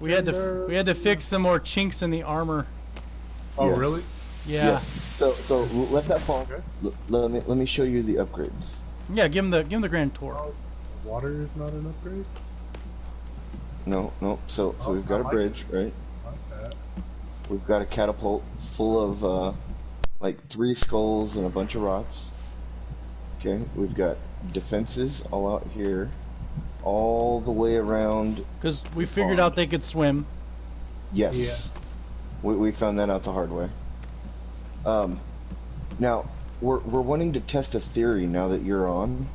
We had to we had to fix some more chinks in the armor. Oh, Yes. really? Yeah. Yes. So so let that fall. Okay. L- let me let me show you the upgrades. Yeah, give him the give him the grand tour. Oh, water is not an upgrade? No, no. So so Oh, we've got a like bridge, right? Like that. We've got a catapult full of uh, like three skulls and a bunch of rocks. Okay, we've got defenses all out here, all the way around. Because we figured Pond. out they could swim. Yes, we we found that out the hard way. Um, now we're we're wanting to test a theory now that you're on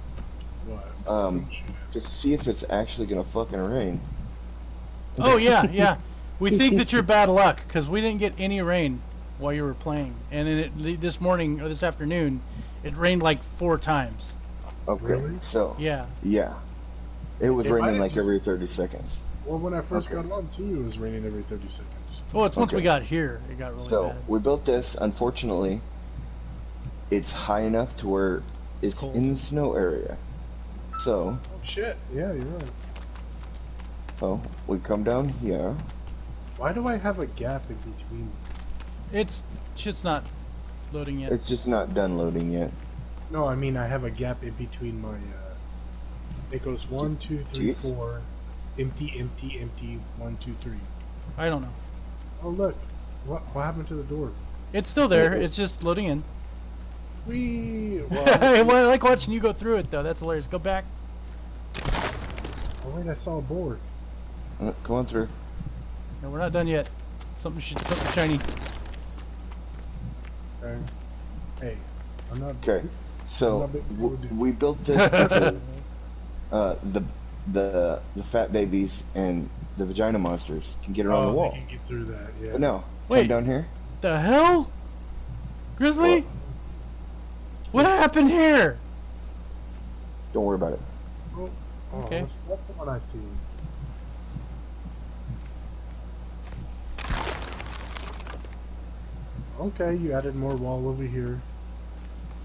What? um, to see if it's actually gonna fucking rain. Oh yeah, yeah. We think that you're bad luck because we didn't get any rain while you were playing, and then it, this morning or this afternoon, it rained like four times. Okay, Really? so Yeah. yeah, it was It raining like just- every thirty seconds. Well, when I first Okay. got on too, it was raining every 30 seconds. Well, it's once we got here, it got really So bad. we built this. Unfortunately, it's high enough to where it's Cold. in the snow area. So, Oh shit! Yeah, you're right. well, we come down here. Why do I have a gap in between? It's shit's not loading yet. It's just not done loading yet. No, I mean I have a gap in between my. uh It goes one, two, three, Jeez. four, empty, empty, empty, one, two, three. I don't know. Oh look, what what happened to the door? It's still there. It's just loading in. We. well, Well, I like watching you go through it though. That's hilarious. Go back. oh wait, I saw a board. Uh, come on through. No, we're not done yet. Something sh- something shiny. Okay. Hey, I'm not. Okay, so Love we built this because uh, the the the fat babies and the vagina monsters can get around Oh, the wall. They can get through that. Yeah. But no, Wait. come down here. The hell? Grizzly? What? What happened here? Don't worry about it. Oh, oh, Okay. That's, that's the one I seen. Okay, you added more wall over here.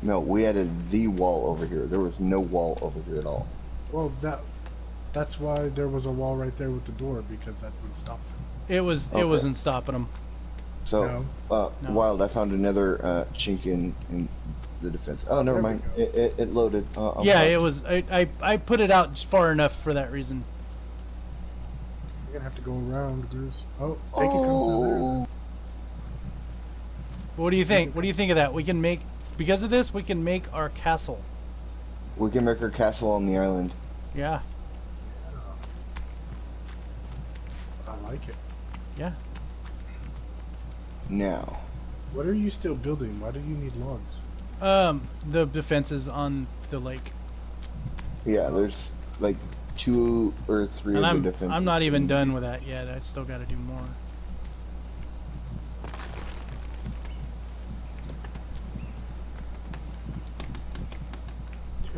No, we added the wall over here. There was no wall over here at all. Well, that that's why there was a wall right there with the door because that would stop them. It was. Okay. It wasn't stopping them. So, No. uh, No. Wild, I found another uh, chink in, in the defense. Oh, never There mind. It, it, it loaded. Uh, yeah, it was. I, I I put it out far enough for that reason. You're gonna have to go around, Bruce. Oh, they can come through. What do you think? What do you think of that? We can make because of this. We can make our castle. we can make our castle on the island. Yeah. I like it. Yeah. Now, What are you still building? Why do you need logs? Um, the defenses on the lake, yeah, there's like two or three and of I'm the defenses. I'm not even done with that yet. I still got to do more.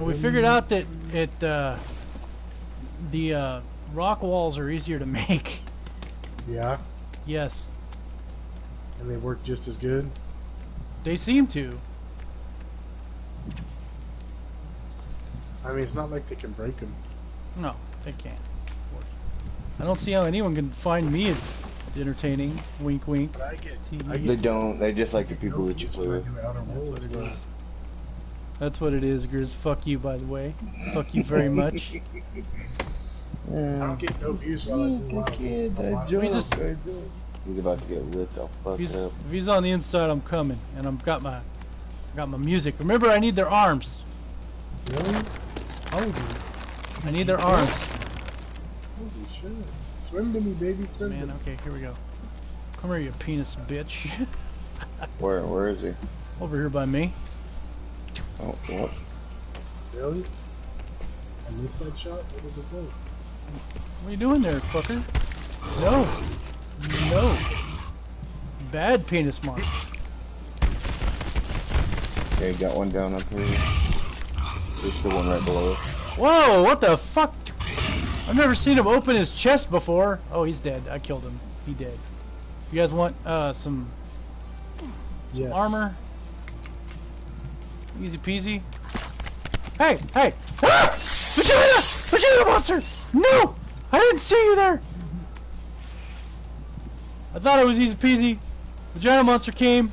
And we figured out that it uh, the uh, rock walls are easier to make. Yeah, yes, and they work just as good. they seem to. I mean, it's not like they can break them. No, they can't. I don't see how anyone can find me entertaining. Wink, wink. I get. TV. I They don't. They just like the people that you That's play with. That's what it is. That's what it is, Grizz. Fuck you, by the way. Fuck you very much. I don't get no views while I do kid, I I watch- We just- He's about to get lit the fuck If he's, up. if he's on the inside, I'm coming, and I'm got my, I got my music. Remember, I need their arms. Really? Holy, I need their arms. holy shit! Swim to me, baby, swim Man, to me. okay, here we go. Come here, you penis bitch. Where? Where is he? Over here by me. Oh, what? Really? I missed that shot. What was it for? What are you doing there, fucker? No. No. Bad penis mark. Okay, got one down up here. There's the one right below us. Whoa, what the fuck? I've never seen him open his chest before. Oh, he's dead. I killed him. He dead. You guys want uh some Some Yes. armor. Easy peasy. Hey, hey! Ah! Vagina! Vagina monster! No! I didn't see you there! I thought it was easy peasy. Vagina monster came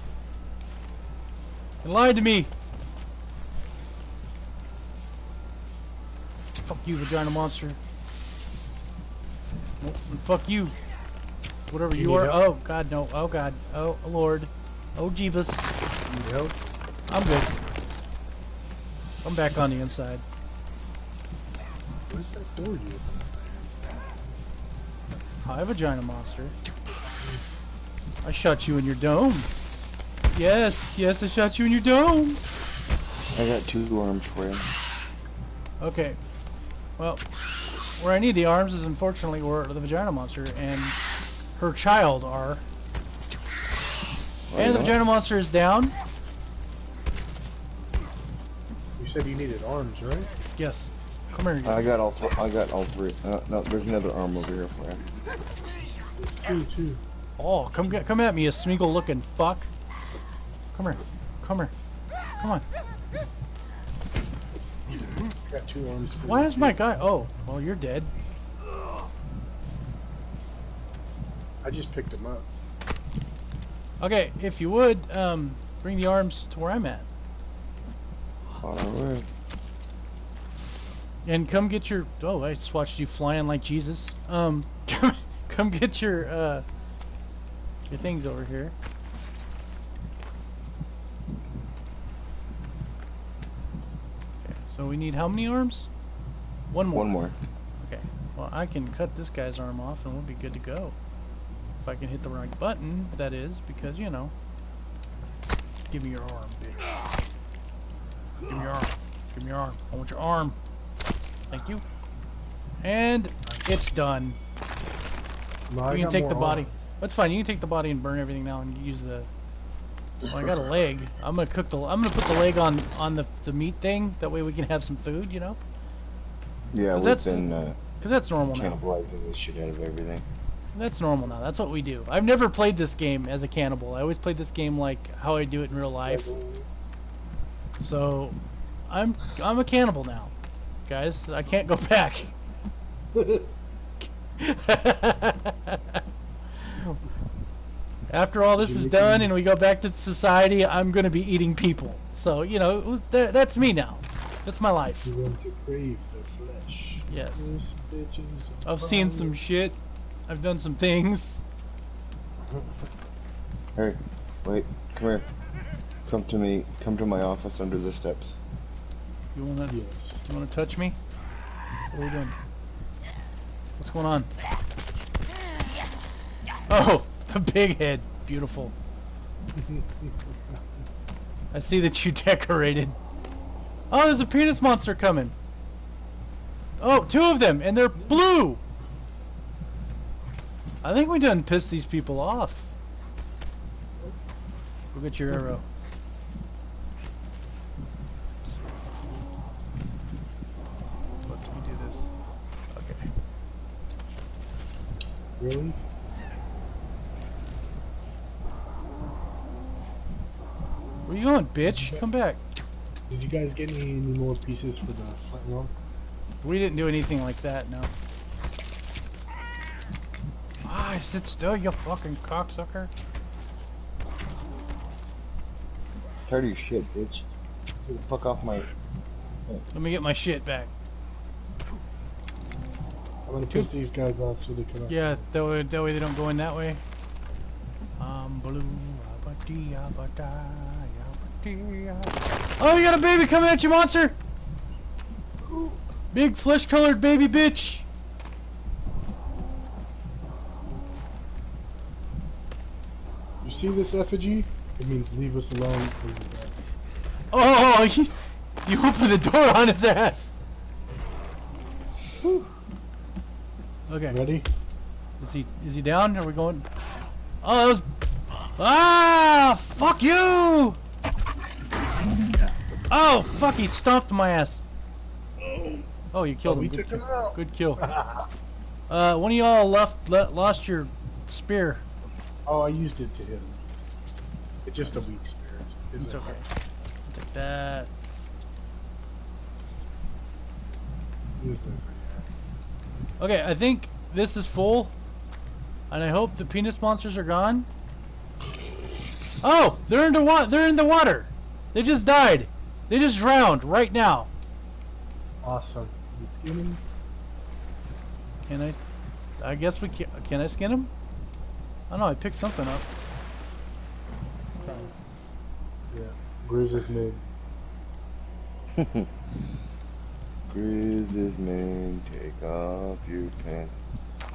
and lied to me. Fuck you, vagina monster. And fuck you. Whatever You you, are. help? Oh god, no. Oh god. Oh lord. Oh Jeebus. I'm good. I'm back on the inside. Where's that door you Hi, vagina monster. I shot you in your dome. Yes, yes, I shot you in your dome. I got two arms for you. Okay. Well, where I need the arms is unfortunately where the vagina monster and her child are. And the vagina monster is down. You said you needed arms, right? Yes. Come here. I got all. Th- I got all three. Uh, no, there's another arm over here for you. Two, two. Oh, come get, come at me, you Smeagol looking fuck. Come here. Come here. Come on. Got two arms for Why is my guy? Oh, well, you're dead. I just picked him up. Okay, if you would, um, bring the arms to where I'm at. Alright. And come get your. Oh, I just watched you flying like Jesus. Um, come, come get your uh, your things over here. Okay, so we need how many arms? One more. One more. Okay. Well, I can cut this guy's arm off, and we'll be good to go. If I can hit the right button, that is, because you know. Give me your arm, bitch. Give me your arm. Give me your arm. I want your arm. Thank you. And it's done. No, you can take more the body. arms. That's fine. You can take the body and burn everything now, and use the. Oh, I got a leg. I'm gonna cook the. I'm gonna put the leg on on the the meat thing. That way we can have some food. You know, Yeah, 'Cause we've that's- been uh, because that's normal now. cannibalizing the shit out of everything. That's normal now. That's what we do. I've never played this game as a cannibal. I always played this game like how I do it in real life. So, I'm I'm a cannibal now, guys. I can't go back. After all this is done and we go back to society, I'm gonna be eating people. So you know th- that's me now. That's my life. You want to crave the flesh. Yes. This bitch is a I've seen some shit. I've done some things. Hey, wait, come here. Come to me. Come to my office under the steps. You wanna Yes. You want to touch me? What are we doing? What's going on? Oh, the big head. Beautiful. I see that you decorated. Oh, there's a penis monster coming. Oh, two of them, and they're blue. I think we done pissed these people off. Go get your arrow. Let's me do this. Okay. Really? Where you going, bitch? Come back. Did you guys get any, any more pieces for the flintlock? We didn't do anything like that, no. Ah, sit still, you fucking cocksucker. Tired of your shit, bitch. Stay the fuck off my fence. Let me get my shit back. I'm gonna piss these guys off so they can. Uh, yeah, that way, that way they don't go in that way. I'm blue. abba-dee, abba- Oh, you got a baby coming at you, monster! Big flesh-colored baby bitch! You see this effigy? It means leave us alone. We'll be back. Oh, you, you opened the door on his ass! Okay. Ready? Is he is he down? Are we going? Oh, that was. Ah! Fuck you! Oh, fuck! He stomped my ass. Oh, Oh you Oh, killed we him. Good, took him. Good kill. Uh, one of y'all left le lost your spear. Oh, I used it to hit him. It's just a weak spear. It's Isn't okay. take that. This is-. Okay, I think this is full. And I hope the penis monsters are gone. Oh, they're in the wa- they're in the water. They just died. They just drowned right now. Awesome. You skin him? Can I? I guess we can. Can I skin him? I don't know. I picked something up. Yeah. Grizz is mid. Grizz's name, take off your pants.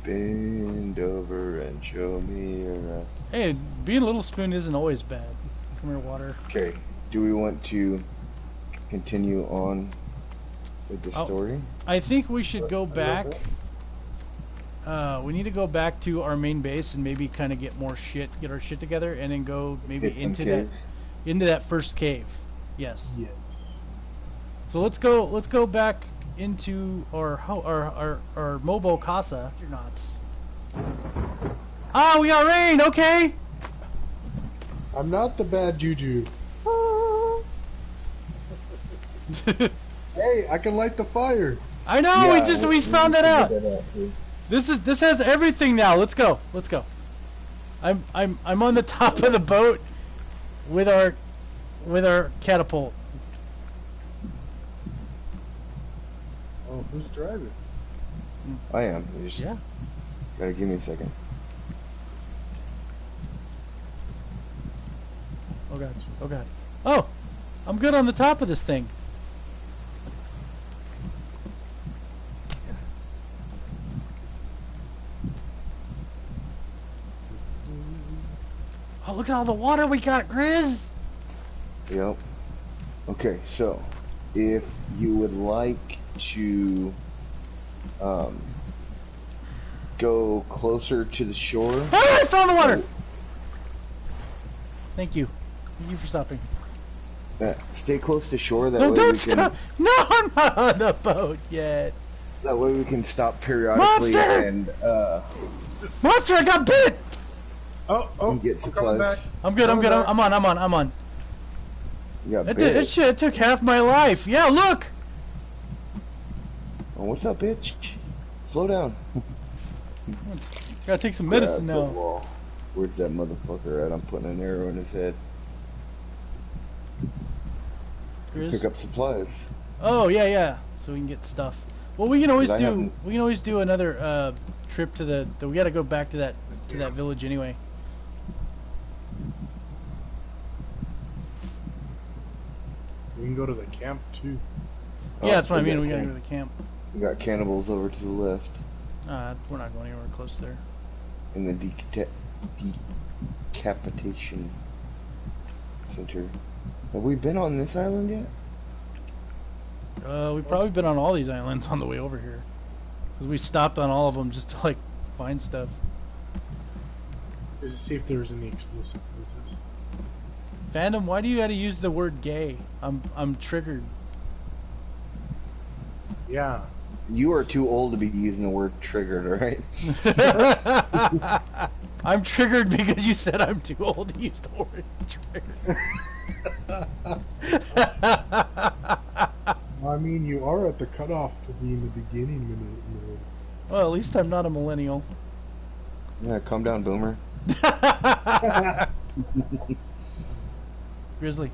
Bend over and show me your ass. Hey, being a little spoon isn't always bad. Come here, water. Okay, do we want to continue on with the Oh. story? I think we should go back. Uh, we need to go back to our main base and maybe kind of get more shit, get our shit together, and then go maybe Hit some into that into that first cave. Yes. Yeah. So let's go. Let's go back into our our our, our mobile casa. You're nuts. Ah, we got rain. Okay. I'm not the bad juju. Hey, I can light the fire. I know. we just we found that out. out, dude. This is this has everything now. Let's go. Let's go. I'm I'm I'm on the top of the boat with our with our catapult. Oh, who's driving? I am. You just Yeah. gotta give me a second. Oh god. Oh god. Oh, I'm good on the top of this thing. Oh, look at all the water we got, Grizz. Yep. Okay, so if you would like to um, go closer to the shore, Ah, I found the water. Thank you. Thank you for stopping. uh, stay close to shore. That No, way don't we stop. can. No, I'm not on the boat yet. That way we can stop periodically Monster! and uh, Monster, I got bit. Oh, oh, and get I'm coming back. supplies. I'm good. I'm good. I'm, back. I'm on. I'm on. I'm on. You got It, bit. did, it, shit, it took half my life. Yeah, look. Oh, what's up, bitch? Slow down. Gotta take some medicine Grab now. wall. Where's that motherfucker at? I'm putting an arrow in his head. Grizz. Pick up supplies. Oh yeah, yeah. So we can get stuff. Well, we can always do. haven't- We can always do another uh, trip to the, the. We gotta go back to that to that village anyway. We can go to the camp too. Oh, yeah, that's what I mean. We gotta can- go to the camp. We got cannibals over to the left Uh, we're not going anywhere close there. in the decata- decapitation center. Have we been on this island yet? Uh, we've probably been on all these islands on the way over here, because we stopped on all of them just to like find stuff. Just to see if there's any explosive places. Fandom, why do you gotta use the word gay? I'm I'm triggered. Yeah. You are too old to be using the word triggered, alright? I'm triggered because you said I'm too old to use the word triggered. I mean, you are at the cutoff to be in the beginning minute. minute. well, at least I'm not a millennial. Yeah, calm down, boomer. Grizzly,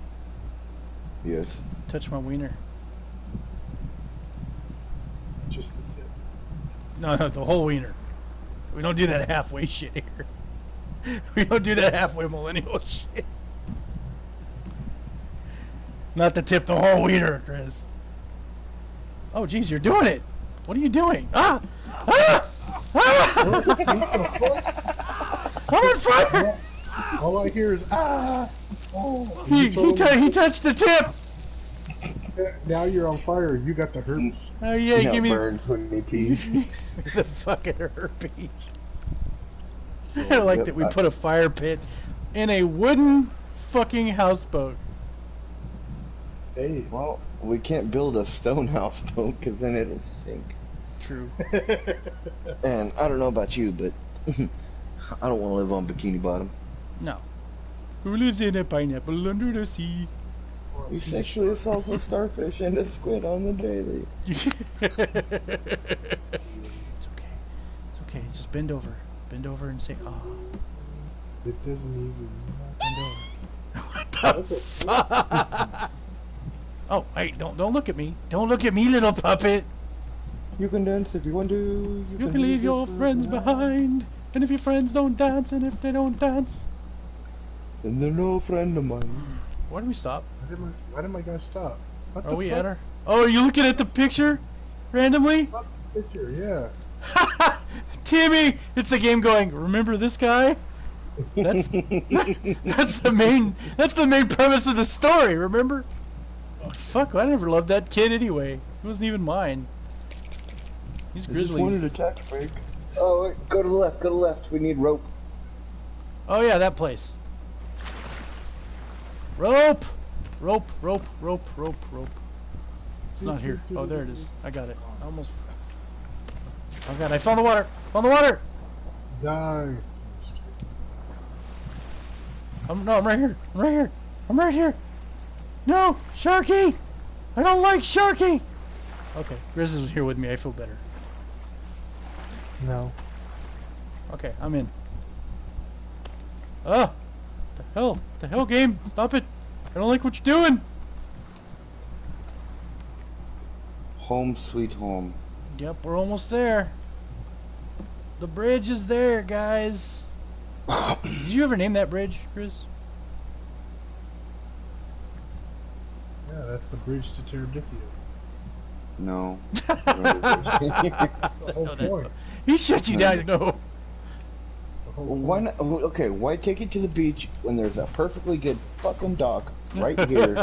Yes. touch my wiener. Just the tip. No, no, the whole wiener. We don't do that halfway shit here. We don't do that halfway millennial shit. Not the tip, the whole wiener, Chris. Oh, geez, you're doing it. What are you doing? Ah! Ah! Ah! I'm on fire! All I hear is ah. Oh, He, he, he touched the tip. Now you're on fire. You got the herpes. Oh yeah, Yeah, give me burn 20 teeth. the fucking herpes. I like that we put a fire pit in a wooden fucking houseboat. Hey. well, we can't build a stone house, though, because then it'll sink. True. And I don't know about you, but I don't want to live on Bikini Bottom. No. Who lives in a pineapple under the sea? He sexually assaults a starfish and a squid on the daily. it's okay. It's okay. Just bend over. Bend over and say, ah. It doesn't even. Bend over. what the fuck? oh, hey, don't don't look at me. Don't look at me, little puppet. You can dance if you want to. You can leave your friends behind. And if your friends don't dance, and if they don't dance, Then they're no friend of mine. Why did we stop? Why did my, why did my guy stop? What Are the we fuck? at her? Oh, are you looking at the picture? Randomly? Fuck the Picture, yeah. Timmy! It's the game going, remember this guy? That's that's the main that's the main premise of the story, remember? Oh, fuck, I never loved that kid anyway. It wasn't even mine. He's I just wanted a tax break. Oh, wait, go to the left, go to the left. We need rope. Oh yeah, that place. Rope! Rope, rope, rope, rope, rope. It's not here. Oh, there it is. I got it. I almost. Oh god, I found the water! Found the water! Die. I'm no, I'm right here. I'm right here. I'm right here. No, Sharky! I don't like Sharky. Okay, Grizz is here with me. I feel better. No. Okay, I'm in. Ah, the hell, the hell, game! Stop it! I don't like what you're doing. Home sweet home. Yep, we're almost there. The bridge is there, guys. Did you ever name that bridge, Chris? Yeah, that's the bridge to Terabithia. No. That's the whole No, point. He shut you down. No. The whole Why not? Okay, why take it to the beach when there's a perfectly good fucking dock right here?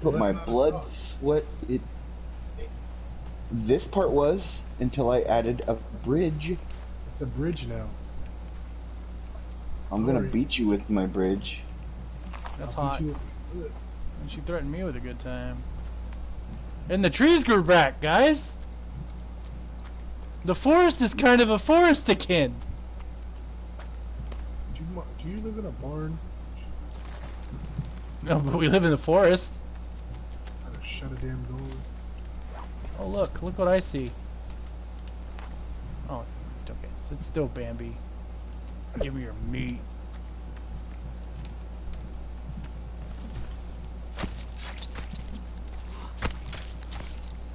Put my that's not a blood, sweat. It. This part was until I added a bridge. It's a bridge now. I'm gonna beat you with my bridge. That's I'll hot. beat you with it. And she threatened me with a good time. And the trees grew back, guys. The forest is kind of a forest again. Do you, do you live in a barn? No, but we live in the forest. Gotta shut a damn door. Oh look, look what I see. Oh, okay, so it's still Bambi. Give me your meat.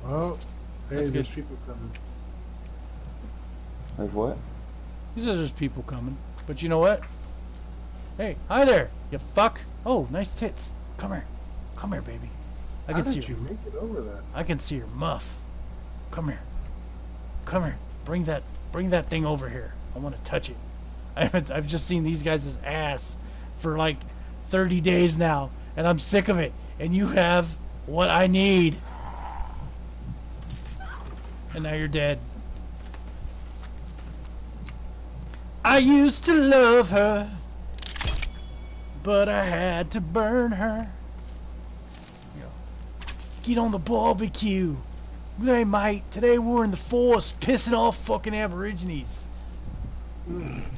Oh, hey, That's there's good. people coming. Like what? He says there's people coming. But you know what? Hey, hi there, you fuck. Oh, nice tits. Come here. Come here, baby. I How can see you make it over that? I can see your muff. Come here. Come here. Bring that bring that thing over here. I want to touch it. I haven't I've just seen these guys' ass for like 30 days now and I'm sick of it. And you have what I need. And now you're dead. I used to love her, but I had to burn her. Get on the barbecue. Hey, mate, today we're in the forest pissing off fucking aborigines. It's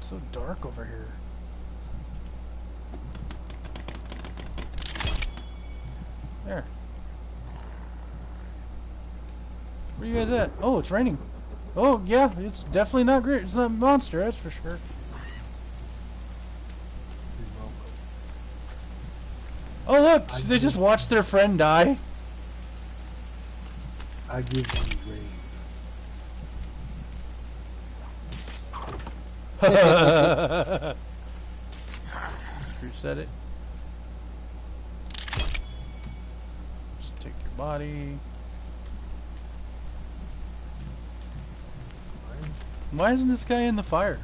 so dark over here. There. Where you guys at? Oh, it's raining. Oh, yeah, it's definitely not great. It's not monster, that's for sure. Oh, look, I they just watched their friend die. I give you rain. Reset it. Just take your body. Why isn't this guy in the fire?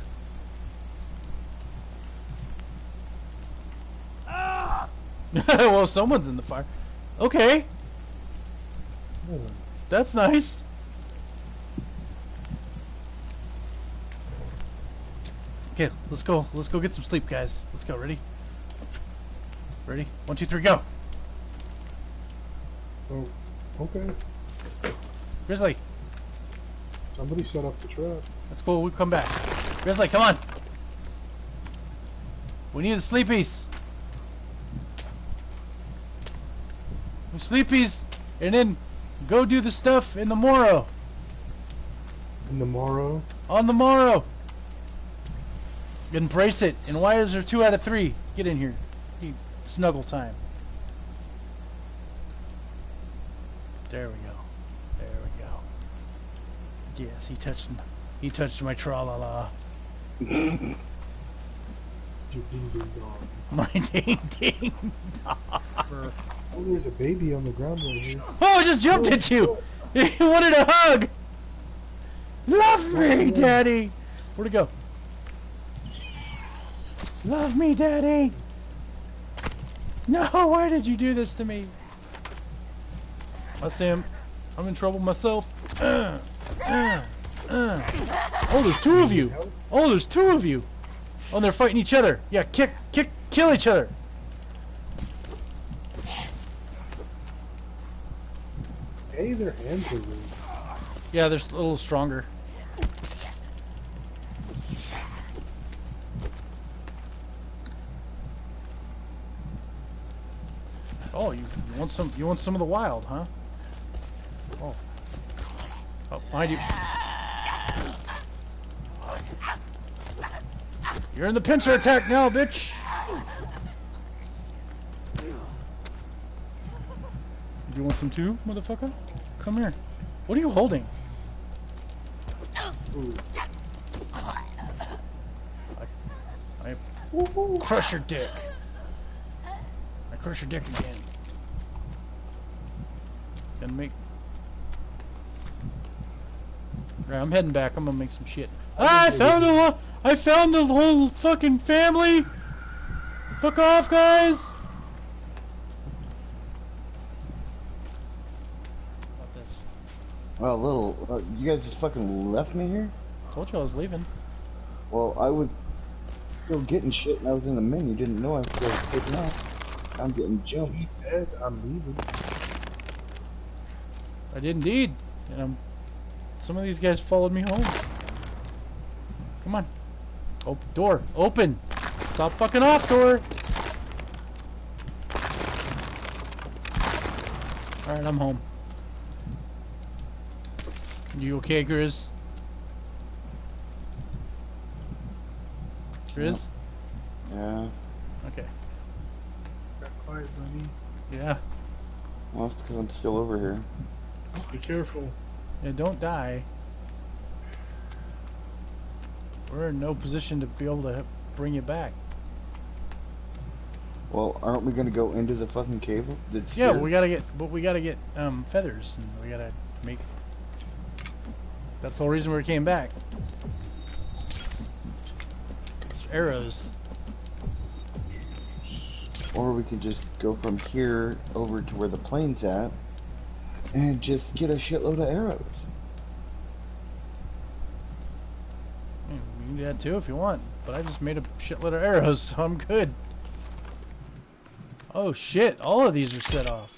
well, someone's in the fire. Okay, Oh, that's nice. Okay, let's go. Let's go get some sleep, guys. Let's go. Ready? Ready? One, two, three, go. oh, okay. Grizzly, Somebody set off the trap. That's cool. We'll come back. Grizzly, come on. We need the sleepies. We sleepies, and then go do the stuff in the morrow. In the morrow. On the morrow. Embrace it. And why is there two out of three? Get in here. Snuggle time. There we go. There we go. Yes, he touched m- he touched my tra la la. Your ding ding dong. My ding ding. Oh, there's a baby on the ground right here. Oh, I just jumped at you. He wanted a hug. Love me, daddy. Where'd it go? Love me, daddy. No, why did you do this to me? I see him. I'm in trouble myself. Uh, uh. Oh, there's two of you. Oh, there's two of you. Oh, they're fighting each other. Yeah, kick, kick, kill each other. Hey, their hands are rude. Yeah, they're a little stronger. Oh, you want some? You want some of the wild, huh? Oh. Behind you. You're in the pincer attack now, bitch. Do you want some too, motherfucker? Come here. What are you holding? Ooh. I crush your dick. I crush your dick again. Gonna make. Right, I'm heading back. I'm gonna make some shit. Ah, I found the lo- I found the whole fucking family. Fuck off, guys. About this. Well, little, uh, you guys just fucking left me here. Told you I was leaving. Well, I was still getting shit, and I was in the menu. Didn't know I was still taking off. I'm getting He jumped. said, I'm leaving. I did indeed. And um, some of these guys followed me home. Come on. Open door. Open. Stop fucking off, door. Alright, I'm home. You okay, Grizz? Grizz? Yeah, Okay. Got quiet, buddy. Yeah. well, it's because I'm still over here. Be careful. Yeah, don't die. We're in no position to be able to bring you back. Well, aren't we gonna go into the fucking cave that's Yeah, here? we gotta get, but we gotta get um, feathers, and we gotta make. That's the whole reason we came back. It's arrows. Or we could just go from here over to where the plane's at, and just get a shitload of arrows. You can do that too if you want, but I just made a shitload of arrows, so I'm good. Oh shit! All of these are set off.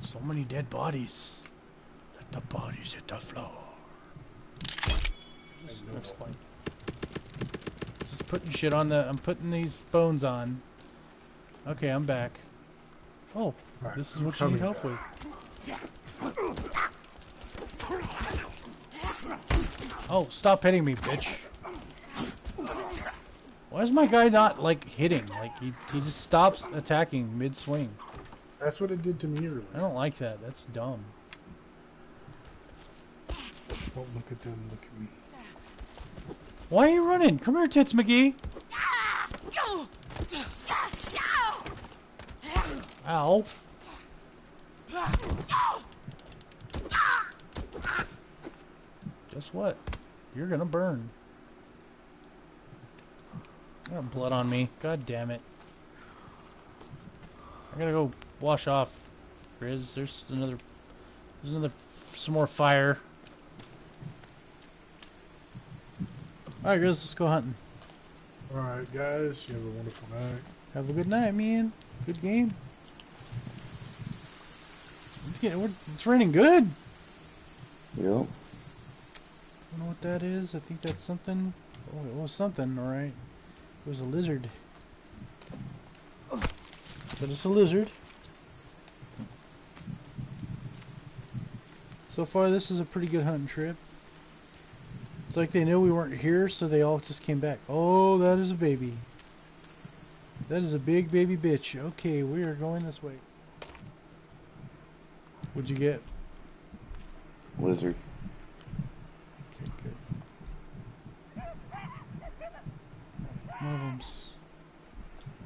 So many dead bodies. Let the bodies hit the floor. Next point. Just putting shit on the. I'm putting these bones on. Okay, I'm back. Oh, Alright, this is I'm what you need help with. Oh, stop hitting me, bitch. Why is my guy not, like, hitting? Like, he, he just stops attacking mid-swing. That's what it did to me earlier. I don't like that. That's dumb. Don't look at them, look at me. Why are you running? Come here, Tits McGee. Ow. Guess what? You're gonna burn. I got blood on me. God damn it. I gotta go wash off. Grizz, there's another. There's another. Some more fire. Alright, Grizz, let's go hunting. Alright, guys, you have a wonderful night. Have a good night, man. Good game. It's, getting, we're- it's raining good. Yep. I don't know what that is. I think that's something. Oh, it was something, alright. It was a lizard. But it's a lizard. So far, this is a pretty good hunting trip. It's like they knew we weren't here, so they all just came back. Oh, that is a baby. That is a big baby bitch. Okay, we are going this way. What'd you get? Lizard. Okay, good. Mobums.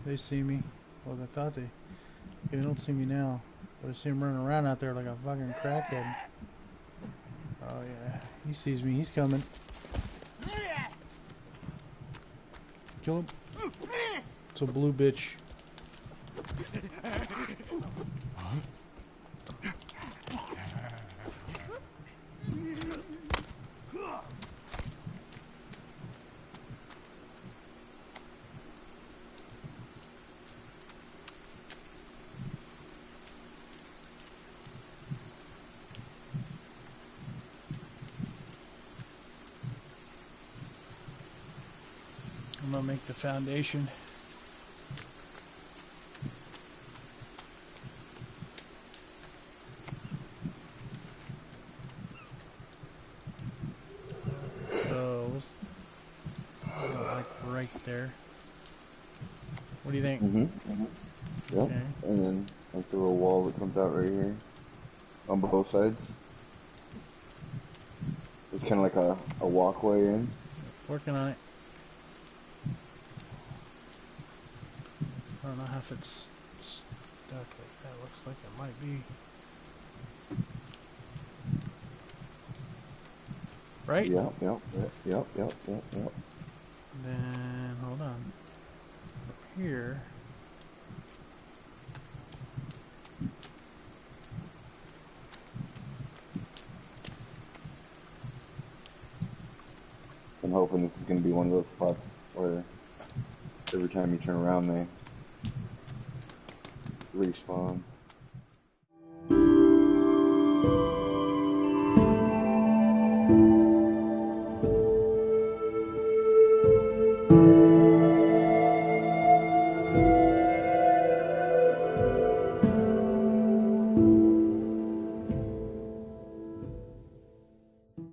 They see me. Well, they thought they. They don't see me now. But I see him running around out there like a fucking crackhead. Oh yeah, he sees me. He's coming. Kill him. It's a blue bitch. I'm gonna make the foundation. So, let's put it, like right there. What do you think? Mm-hmm. mm-hmm. Yep. Okay. And then like the little wall that comes out right here on both sides. It's kind of like a, a walkway in. Working on it. I don't know if it's stuck like that. Looks like it might be. Right? Yep, yep, yep, yep, yep, yep, yep. Then hold on. Up here. I'm hoping this is going to be one of those spots where every time you turn around they respawn.